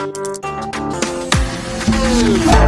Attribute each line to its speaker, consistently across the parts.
Speaker 1: Thank you.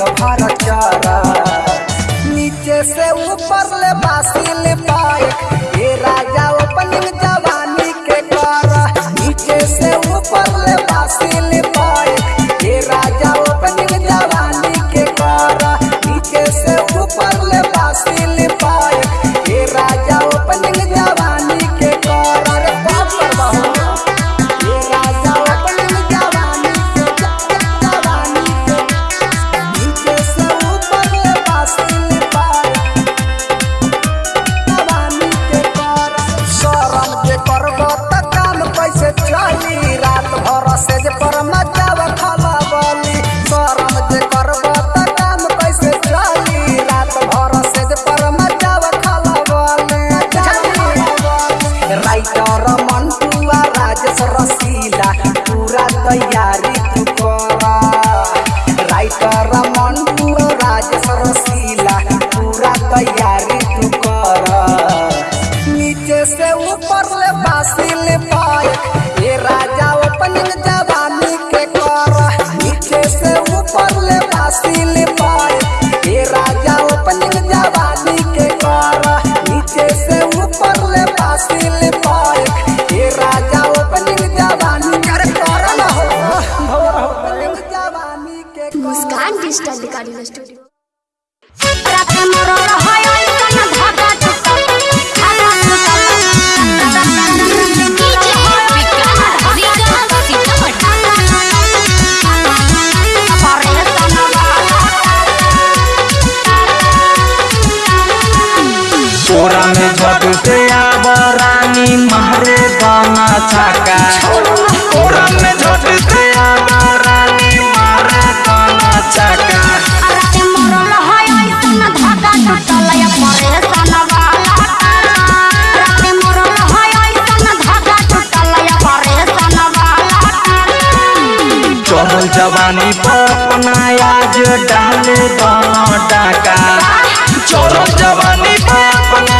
Speaker 1: गभार चारा। नीचे से ऊपर ले पाए। नीचे से ऊपर ले बासिल पाए। ये राजा अपन जवानी के कर नीचे से ऊपर ले बासिल पाए। ये राजा अपन जवानी के कर नीचे से ऊपर ले बासिल पाए। ये राजा अपन जवानी के कर ना हो भवर हो जवानी के
Speaker 2: मुस्कान डिजिटल
Speaker 3: जवानी पपनाया जो डाले डाका चोरो जवानी पापना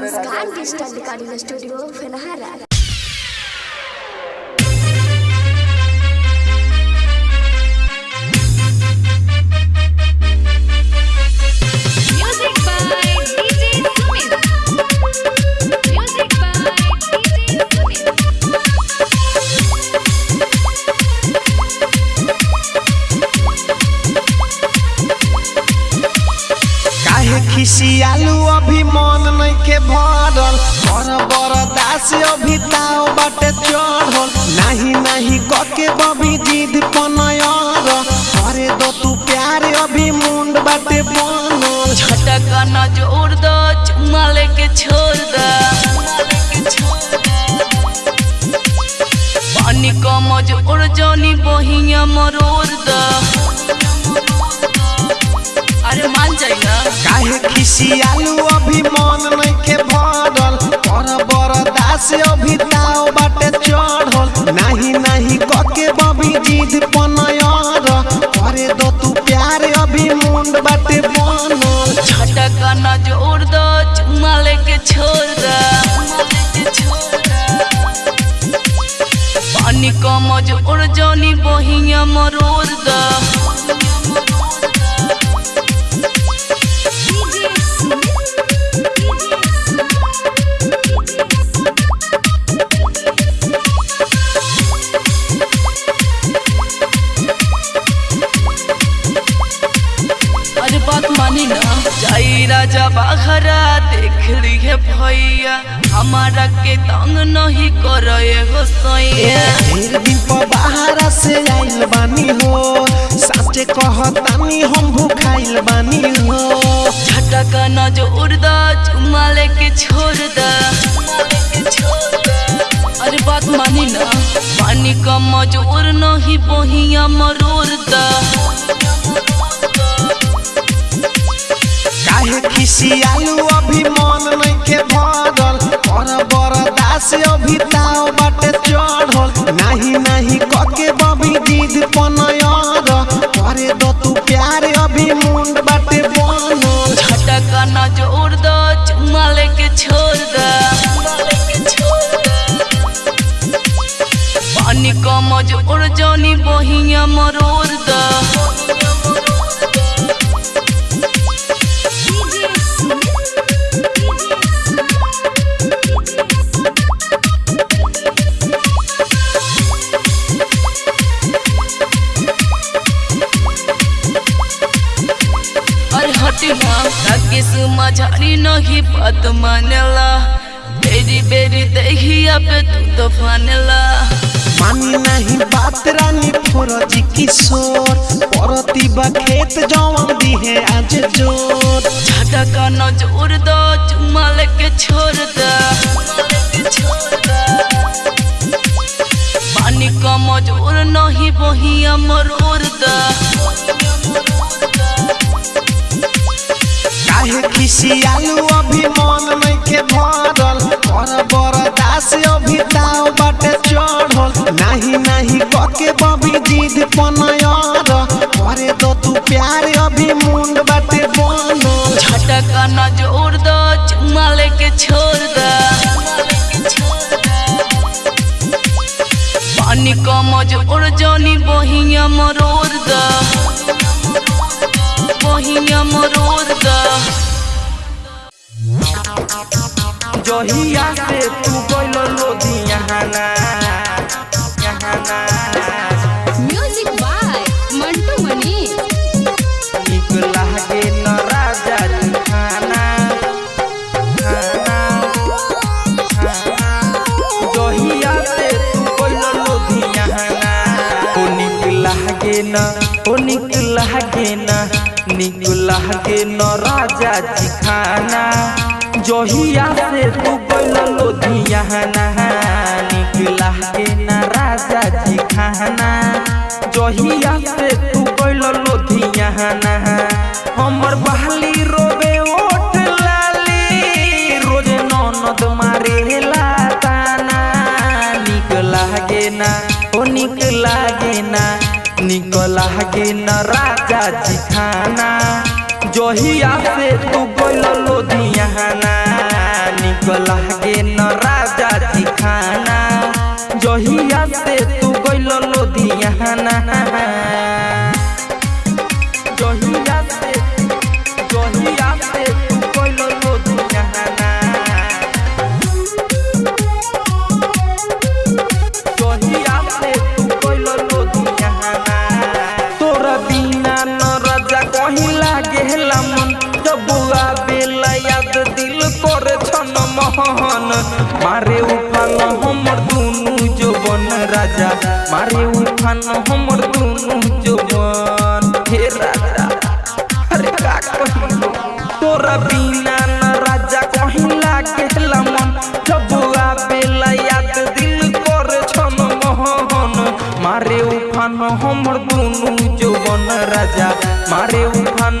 Speaker 3: Muskan Digital the Studio,
Speaker 4: Fenaharar. ভরল বড় বড় দাসী অভিজ্ঞ
Speaker 3: राजा
Speaker 5: बाखरा देख लिए भैया। हमारा के तंग नहीं करे हो सैया।
Speaker 6: ढेर दिन पर बाहर से आइल बानी हो। साचे कहतानी हम भूखाइल बानी हो।
Speaker 5: झटका न जोड़ दा चुम्मा लेके छोड़ दा अरे बात मानी ना। पानी का मजोर नहीं बहिया मरोड़ दा
Speaker 6: खिसियालू अभी मन नहीं के भरल। पर बरदास अभी ताव
Speaker 5: बात मानेला बेरी बेरी दहिया पे तू तो फानेला।
Speaker 6: मानी नहीं बात रानी फौरजी किशोर परती बा खेत जवन दी है आज ज़ोर।
Speaker 5: झटका न जोड़ दो चुम्मा लेके छोड़ दा। पानी का मजोर नहीं बहिया मरोड़ दा।
Speaker 6: काहे खिसियालू अभी मन नइखे भरल? कर बरदास अभी ताव बाटे चढ़ल। नाही नाही कके बबी जिद पनयर। करे दो तू प्यार अभी मुंड बाटे बनल।
Speaker 5: झटका न जोड़ दो, चुम्मा लेके छोड़ दा। पानी का मजोर जानी बहिया मरोड़ दा। दा
Speaker 3: जहिया से तू गइल ना यहाना
Speaker 2: म्यूज़िक
Speaker 3: निक लागे ना निक लागे न राजा जी खाना जहिया से तू गइल लोधियाना निक लागे ना राजा जी खाना जहिया से तू गइल लोधियाना हमर बहाली रोबे निक लागे न राजा जी खाना जोहिया से तू गइल लोधियाना। निक लागे न राजा जी खाना जोहिया से तू गइल लोधियाना। करे छन मोहन मारे उफान हमर दुनु जवन राजा मारे उफान हमर दुनु जवन हे राजा अरे का कहिलो तोरा बिना न राजा कहीं लागेला मन जब आवेला याद दिल करे छन मोहन मारे उफान हमर दुनु जवन राजा मारे उफान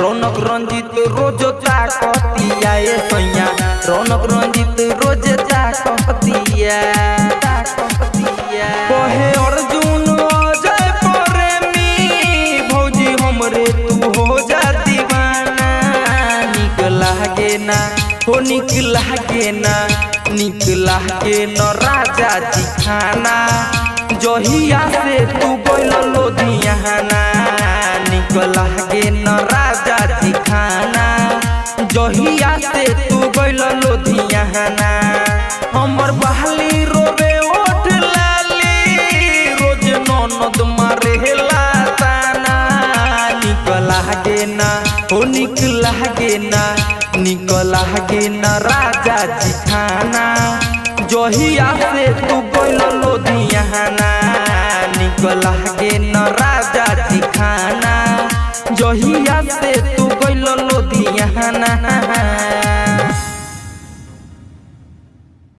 Speaker 3: रौनक रंजित रोज ताकतिया सैया। रौनक रंजित रोज ताकतिया कहे, अर्जुन हमरे तू हो जा दीवाना। निक ना, हो निक लागे ना निक लागे न राजा जी खाना जहिया से तू गइल लोधियाना निक लागे न राजा जी खाना जहिया से तू गइल लोधियाना हमर बहाली रोवे ओठ लाली। रोज ननद मारे ताना। निक लागे ना हो निक लागे ना। निक लागे ना राजा जी खाना जहिया से तू गइल लोधियाना निक लागे न राजा जी खाना जहिया से तू गइल लोधियाना